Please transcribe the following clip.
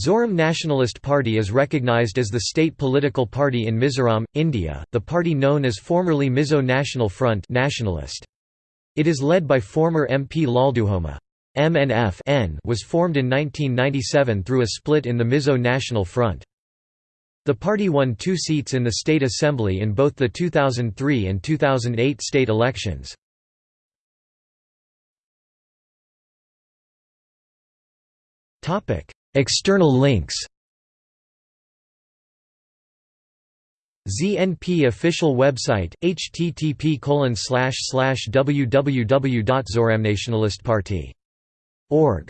Zoram Nationalist Party is recognized as the state political party in Mizoram, India, the party known as formerly Mizo National Front nationalist. It is led by former MP Lalduhoma. MNF was formed in 1997 through a split in the Mizo National Front. The party won two seats in the state assembly in both the 2003 and 2008 state elections. External links ZNP official website http www.zoramnationalistparty.org